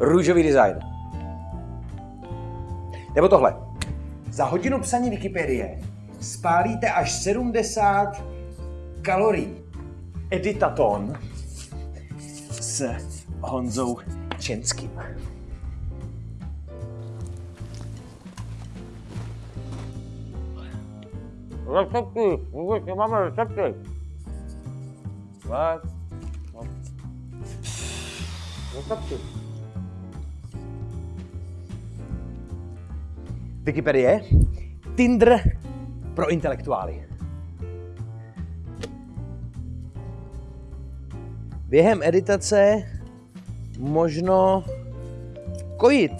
růžový design. Nebo tohle. Za hodinu psaní Wikipedie spálíte až 70 kalorií. Editaton s Honzou Čenským. Recepty, vůbec nemáme recepty. No. Recepty. Wikipedie, Tinder pro intelektuály. Během editace možno kojit.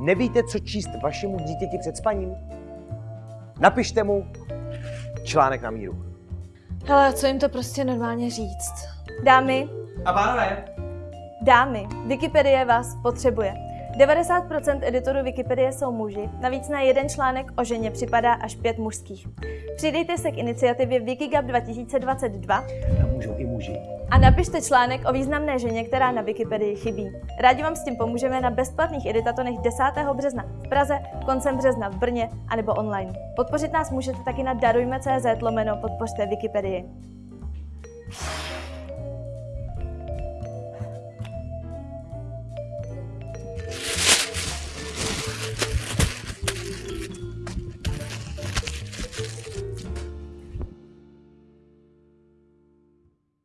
Nevíte, co číst vašemu dítěti před spaním? Napište mu článek na míru. Hele, co jim to prostě normálně říct? Dámy, A pánové, dámy, Wikipedie vás potřebuje. 90% editorů Wikipedie jsou muži, navíc na jeden článek o ženě připadá až pět mužských. Přidejte se k iniciativě Wikigap 2022 a můžou i muži. a napište článek o významné ženě, která na Wikipedii chybí. Rádi vám s tím pomůžeme na bezplatných editatonech 10. března v Praze, koncem března v Brně anebo online. Podpořit nás můžete taky na darujme.cz lomeno podpořte Wikipedii.